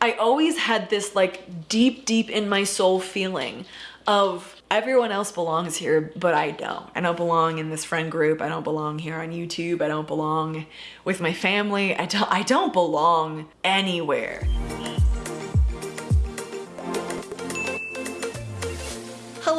I always had this like deep, deep in my soul feeling of everyone else belongs here, but I don't. I don't belong in this friend group. I don't belong here on YouTube. I don't belong with my family. I don't, I don't belong anywhere.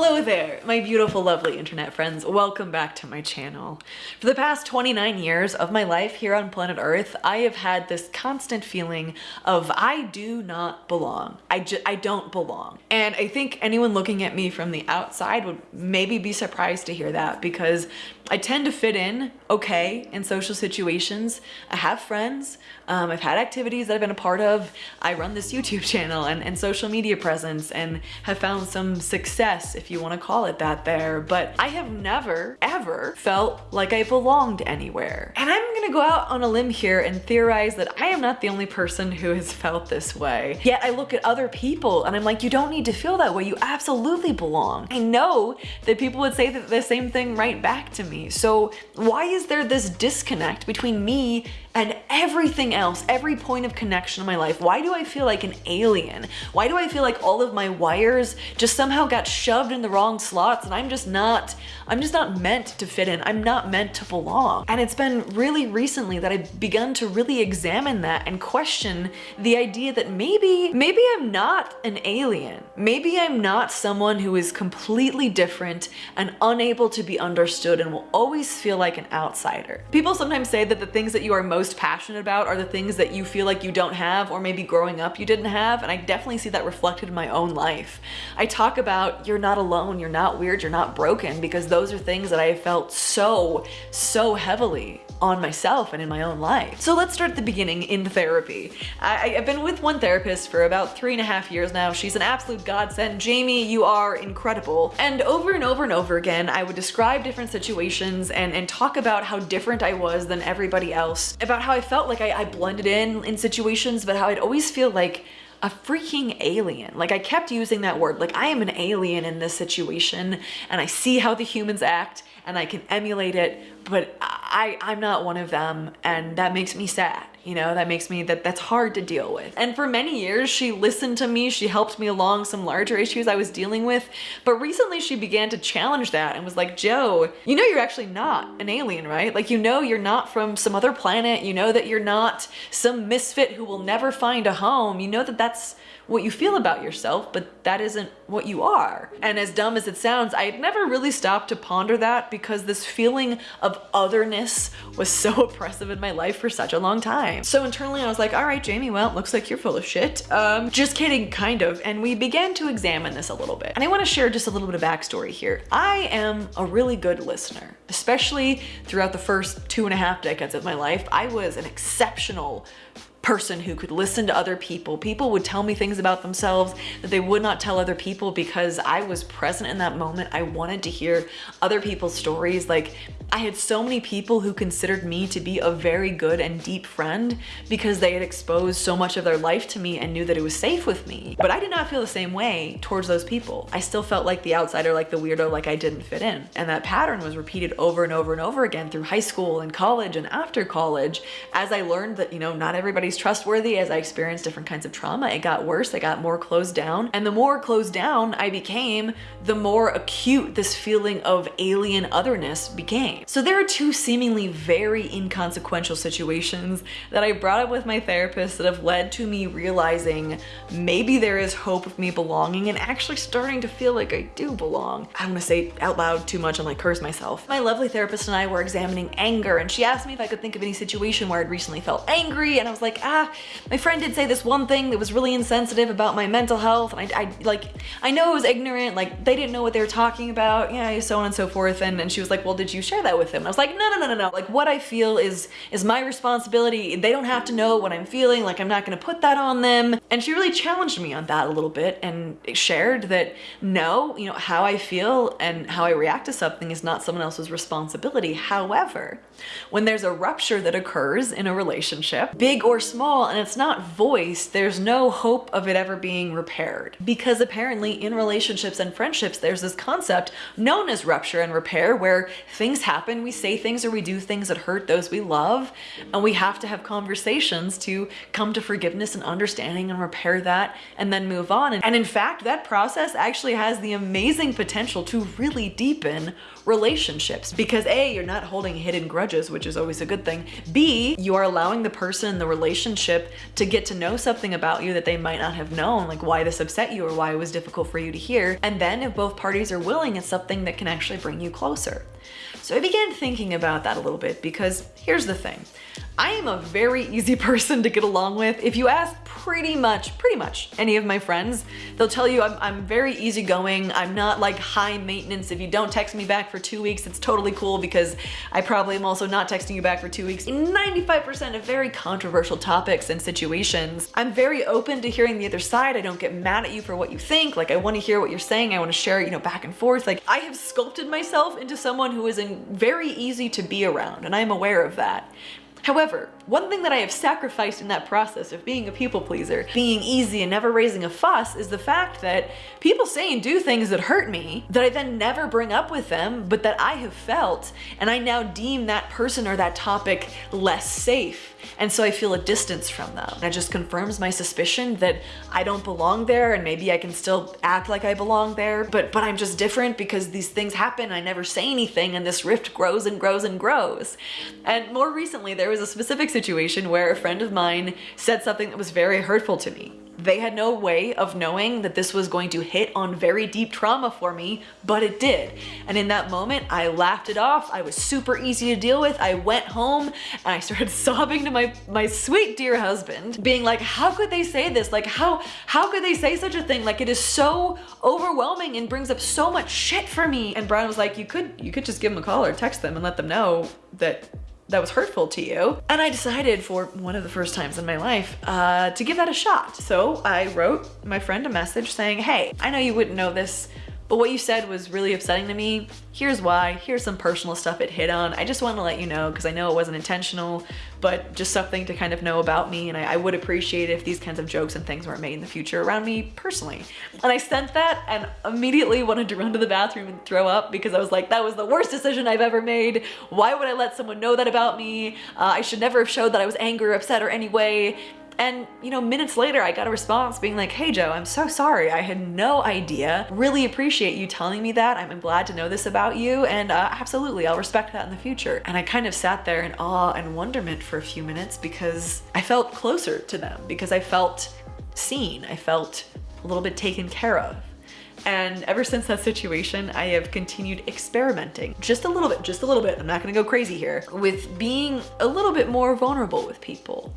Hello there, my beautiful, lovely internet friends. Welcome back to my channel. For the past 29 years of my life here on planet Earth, I have had this constant feeling of I do not belong. I, I don't belong. And I think anyone looking at me from the outside would maybe be surprised to hear that because I tend to fit in okay in social situations. I have friends, um, I've had activities that I've been a part of. I run this YouTube channel and, and social media presence and have found some success, if you want to call it that there, but I have never, ever felt like I belonged anywhere. And I'm gonna go out on a limb here and theorize that I am not the only person who has felt this way. Yet I look at other people and I'm like, you don't need to feel that way. You absolutely belong. I know that people would say the same thing right back to me. So why is there this disconnect between me and everything else, every point of connection in my life. Why do I feel like an alien? Why do I feel like all of my wires just somehow got shoved in the wrong slots and I'm just not, I'm just not meant to fit in. I'm not meant to belong. And it's been really recently that I've begun to really examine that and question the idea that maybe, maybe I'm not an alien. Maybe I'm not someone who is completely different and unable to be understood and will always feel like an outsider. People sometimes say that the things that you are most most passionate about are the things that you feel like you don't have or maybe growing up you didn't have and I definitely see that reflected in my own life. I talk about you're not alone, you're not weird, you're not broken because those are things that I felt so, so heavily on myself and in my own life. So let's start at the beginning in therapy. I, have been with one therapist for about three and a half years now. She's an absolute godsend. Jamie, you are incredible. And over and over and over again, I would describe different situations and, and talk about how different I was than everybody else, about how I felt like I, I blended in in situations, but how I'd always feel like a freaking alien. Like I kept using that word, like I am an alien in this situation and I see how the humans act and I can emulate it, but I, I'm not one of them and that makes me sad. You know, that makes me, that that's hard to deal with. And for many years, she listened to me. She helped me along some larger issues I was dealing with. But recently she began to challenge that and was like, Joe, you know, you're actually not an alien, right? Like, you know, you're not from some other planet. You know that you're not some misfit who will never find a home. You know that that's what you feel about yourself, but that isn't what you are. And as dumb as it sounds, I had never really stopped to ponder that because this feeling of otherness was so oppressive in my life for such a long time. So internally I was like, all right, Jamie, well, it looks like you're full of shit. Um, just kidding, kind of. And we began to examine this a little bit. And I wanna share just a little bit of backstory here. I am a really good listener, especially throughout the first two and a half decades of my life. I was an exceptional person who could listen to other people. People would tell me things about themselves that they would not tell other people because I was present in that moment. I wanted to hear other people's stories. Like I had so many people who considered me to be a very good and deep friend because they had exposed so much of their life to me and knew that it was safe with me. But I did not feel the same way towards those people. I still felt like the outsider, like the weirdo, like I didn't fit in. And that pattern was repeated over and over and over again through high school and college and after college as I learned that, you know, not everybody trustworthy as I experienced different kinds of trauma. It got worse, I got more closed down. And the more closed down I became, the more acute this feeling of alien otherness became. So there are two seemingly very inconsequential situations that I brought up with my therapist that have led to me realizing maybe there is hope of me belonging and actually starting to feel like I do belong. I don't want to say out loud too much and like curse myself. My lovely therapist and I were examining anger and she asked me if I could think of any situation where I'd recently felt angry and I was like, ah, my friend did say this one thing that was really insensitive about my mental health. And I, I like, I know it was ignorant. Like they didn't know what they were talking about. Yeah, so on and so forth. And, and she was like, well, did you share that with him? And I was like, no, no, no, no, no. Like what I feel is, is my responsibility. They don't have to know what I'm feeling. Like I'm not going to put that on them. And she really challenged me on that a little bit and shared that no, you know, how I feel and how I react to something is not someone else's responsibility. However, when there's a rupture that occurs in a relationship, big or small and it's not voiced, there's no hope of it ever being repaired. Because apparently in relationships and friendships, there's this concept known as rupture and repair where things happen, we say things or we do things that hurt those we love, and we have to have conversations to come to forgiveness and understanding and repair that and then move on. And in fact, that process actually has the amazing potential to really deepen relationships because A, you're not holding hidden grudges, which is always a good thing. B, you are allowing the person in the relationship to get to know something about you that they might not have known, like why this upset you or why it was difficult for you to hear. And then if both parties are willing, it's something that can actually bring you closer. So I began thinking about that a little bit because here's the thing. I am a very easy person to get along with. If you ask pretty much, pretty much any of my friends, they'll tell you I'm, I'm very easygoing. I'm not like high maintenance. If you don't text me back for two weeks, it's totally cool because I probably am also not texting you back for two weeks. 95% of very controversial topics and situations. I'm very open to hearing the other side. I don't get mad at you for what you think. Like I want to hear what you're saying. I want to share, you know, back and forth. Like I have sculpted myself into someone who is in very easy to be around and I'm aware of that. However, one thing that I have sacrificed in that process of being a people pleaser, being easy and never raising a fuss is the fact that people say and do things that hurt me that I then never bring up with them, but that I have felt and I now deem that person or that topic less safe. And so I feel a distance from them. That just confirms my suspicion that I don't belong there and maybe I can still act like I belong there, but, but I'm just different because these things happen. I never say anything and this rift grows and grows and grows. And more recently, there was a specific situation where a friend of mine said something that was very hurtful to me. They had no way of knowing that this was going to hit on very deep trauma for me, but it did. And in that moment, I laughed it off. I was super easy to deal with. I went home and I started sobbing to my, my sweet dear husband, being like, how could they say this? Like, how, how could they say such a thing? Like, it is so overwhelming and brings up so much shit for me. And Brian was like, you could, you could just give them a call or text them and let them know that that was hurtful to you. And I decided for one of the first times in my life uh, to give that a shot. So I wrote my friend a message saying, hey, I know you wouldn't know this, but what you said was really upsetting to me. Here's why, here's some personal stuff it hit on. I just want to let you know because I know it wasn't intentional, but just something to kind of know about me. And I, I, would appreciate if these kinds of jokes and things weren't made in the future around me personally. And I sent that and immediately wanted to run to the bathroom and throw up because I was like, that was the worst decision I've ever made. Why would I let someone know that about me? Uh, I should never have showed that I was angry or upset or anyway. And, you know, minutes later, I got a response being like, hey, Joe, I'm so sorry. I had no idea. Really appreciate you telling me that. I'm glad to know this about you. And uh, absolutely, I'll respect that in the future. And I kind of sat there in awe and wonderment for a few minutes because I felt closer to them, because I felt seen. I felt a little bit taken care of. And ever since that situation, I have continued experimenting just a little bit, just a little bit. I'm not gonna go crazy here with being a little bit more vulnerable with people.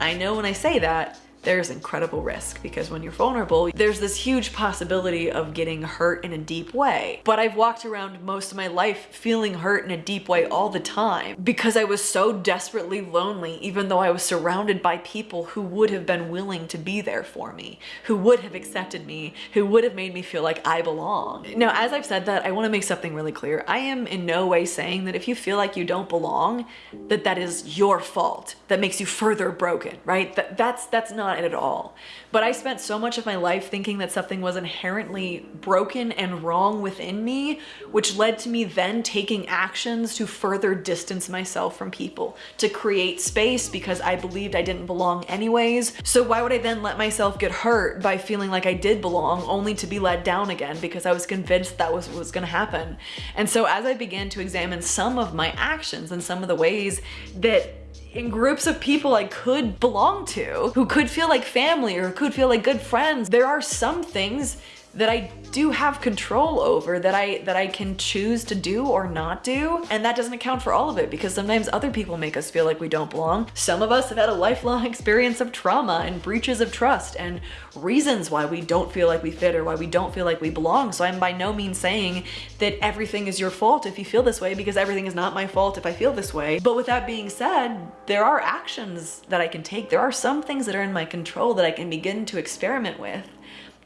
I know when I say that, there's incredible risk because when you're vulnerable, there's this huge possibility of getting hurt in a deep way. But I've walked around most of my life feeling hurt in a deep way all the time because I was so desperately lonely, even though I was surrounded by people who would have been willing to be there for me, who would have accepted me, who would have made me feel like I belong. Now, as I've said that, I want to make something really clear. I am in no way saying that if you feel like you don't belong, that that is your fault. That makes you further broken, right? That, that's, that's not it at all. But I spent so much of my life thinking that something was inherently broken and wrong within me, which led to me then taking actions to further distance myself from people, to create space because I believed I didn't belong anyways. So why would I then let myself get hurt by feeling like I did belong only to be let down again because I was convinced that was what was gonna happen. And so as I began to examine some of my actions and some of the ways that in groups of people I could belong to, who could feel like family or could feel like good friends. There are some things that I do have control over that I that I can choose to do or not do and that doesn't account for all of it because sometimes other people make us feel like we don't belong. Some of us have had a lifelong experience of trauma and breaches of trust and reasons why we don't feel like we fit or why we don't feel like we belong. So I'm by no means saying that everything is your fault if you feel this way because everything is not my fault if I feel this way. But with that being said, there are actions that I can take. There are some things that are in my control that I can begin to experiment with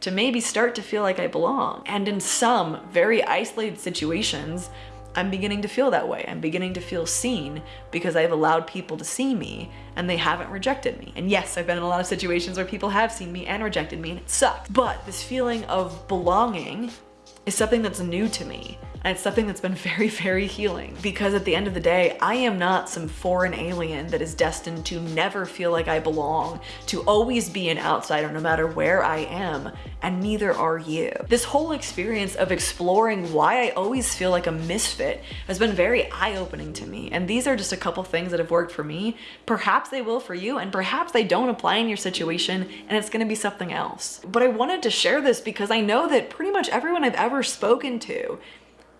to maybe start to feel like I belong. And in some very isolated situations, I'm beginning to feel that way. I'm beginning to feel seen because I've allowed people to see me and they haven't rejected me. And yes, I've been in a lot of situations where people have seen me and rejected me and it sucks. But this feeling of belonging is something that's new to me. And it's something that's been very, very healing because at the end of the day, I am not some foreign alien that is destined to never feel like I belong, to always be an outsider no matter where I am, and neither are you. This whole experience of exploring why I always feel like a misfit has been very eye-opening to me. And these are just a couple things that have worked for me. Perhaps they will for you, and perhaps they don't apply in your situation, and it's gonna be something else. But I wanted to share this because I know that pretty much everyone I've ever spoken to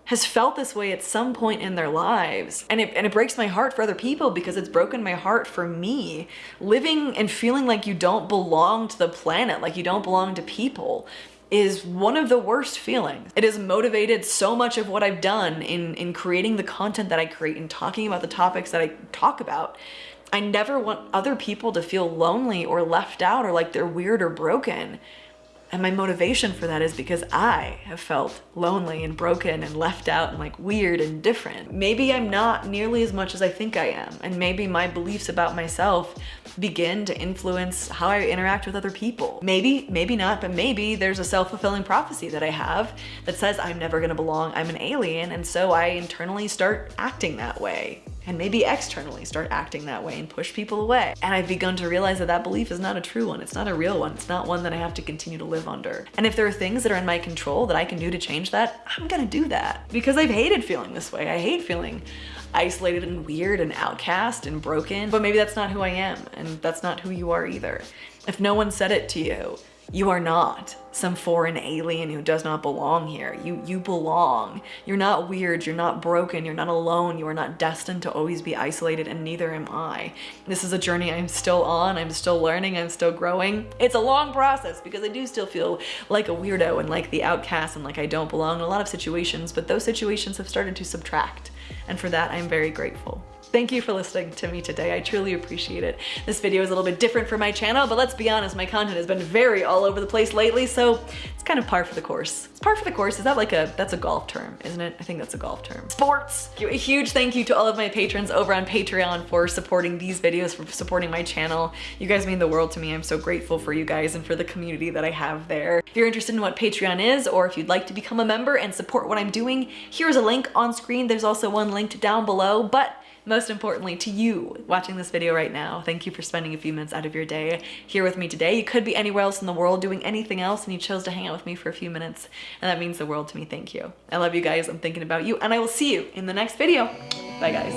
has felt this way at some point in their lives. And it, and it breaks my heart for other people because it's broken my heart for me. Living and feeling like you don't belong to the planet, like you don't belong to people is one of the worst feelings. It has motivated so much of what I've done in, in creating the content that I create and talking about the topics that I talk about. I never want other people to feel lonely or left out or like they're weird or broken. And my motivation for that is because I have felt lonely and broken and left out and like weird and different. Maybe I'm not nearly as much as I think I am. And maybe my beliefs about myself begin to influence how I interact with other people. Maybe, maybe not, but maybe there's a self-fulfilling prophecy that I have that says I'm never gonna belong, I'm an alien, and so I internally start acting that way and maybe externally start acting that way and push people away. And I've begun to realize that that belief is not a true one. It's not a real one. It's not one that I have to continue to live under. And if there are things that are in my control that I can do to change that, I'm gonna do that because I've hated feeling this way. I hate feeling isolated and weird and outcast and broken, but maybe that's not who I am and that's not who you are either. If no one said it to you, you are not some foreign alien who does not belong here. You, you belong. You're not weird. You're not broken. You're not alone. You are not destined to always be isolated and neither am I. This is a journey I'm still on. I'm still learning. I'm still growing. It's a long process because I do still feel like a weirdo and like the outcast and like I don't belong in a lot of situations, but those situations have started to subtract. And for that, I'm very grateful. Thank you for listening to me today. I truly appreciate it. This video is a little bit different for my channel, but let's be honest, my content has been very all over the place lately, so it's kind of par for the course. It's par for the course. Is that like a, that's a golf term, isn't it? I think that's a golf term. Sports! A huge thank you to all of my patrons over on Patreon for supporting these videos, for supporting my channel. You guys mean the world to me. I'm so grateful for you guys and for the community that I have there. If you're interested in what Patreon is, or if you'd like to become a member and support what I'm doing, here's a link on screen. There's also one linked down below, but most importantly to you watching this video right now. Thank you for spending a few minutes out of your day here with me today. You could be anywhere else in the world doing anything else and you chose to hang out with me for a few minutes and that means the world to me. Thank you. I love you guys. I'm thinking about you and I will see you in the next video. Bye guys.